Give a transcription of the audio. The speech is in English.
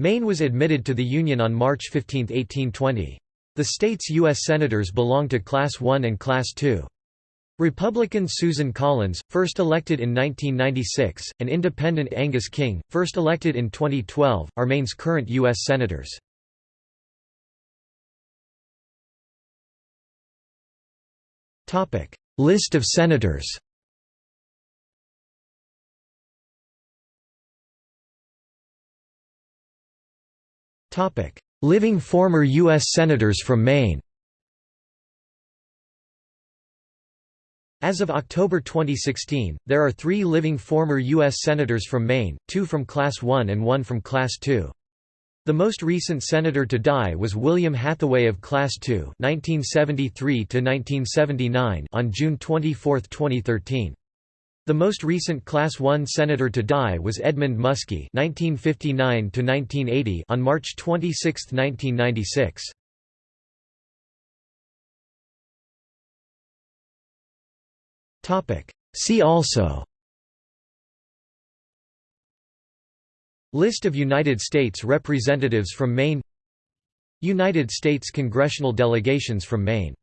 Maine was admitted to the Union on March 15, 1820. The state's U.S. Senators belong to Class I and Class II. Republican Susan Collins, first elected in 1996, and Independent Angus King, first elected in 2012, are Maine's current U.S. Senators. List of Senators Living former U.S. Senators from Maine As of October 2016, there are three living former U.S. Senators from Maine, two from Class 1 and one from Class 2. The most recent senator to die was William Hathaway of Class 2 1973 1979, on June 24, 2013. The most recent Class I senator to die was Edmund Muskie (1959–1980) on March 26, 1996. Topic. See also. List of United States representatives from Maine. United States congressional delegations from Maine